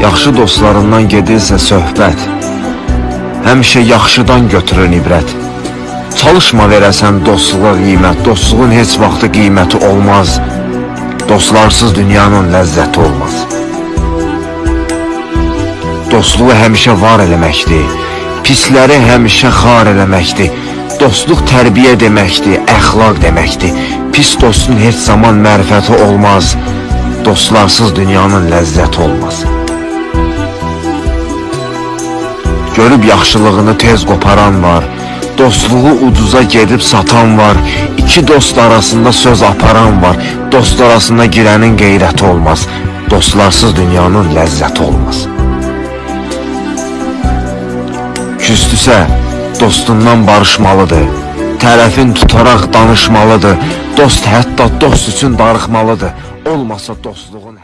Yaxşı dostlarından gedirsə söhbət Həmişə yaxşıdan götürün ibrət. Çalışma verəsən dostluğa qiymət Dostluğun heç vaxtı qiyməti olmaz. Dostlarsız dünyanın ləzzəti olmaz. Dostluğu həmişə var eləməkdir Pisləri həmişə xar eləməkdir. Dostluq tərbiyə deməkdir, əxlaq deməkdir. Pis dostun heç zaman mərifəti olmaz Dostlarsız dünyanın ləzzəti olmaz Görüb yaxşılığını tez qoparan var. Dostluğu ucuza gedib satan var. İki dost arasında söz aparan var. Dost arasında girənin qeyrəti olmaz. Dostlarsız dünyanın ləzzəti olmaz. Küstüsə dostundan barışmalıdır. Tərəfin tutaraq danışmalıdır. Dost hətta dost üçün darıxmalıdır. Olmasa dostluğun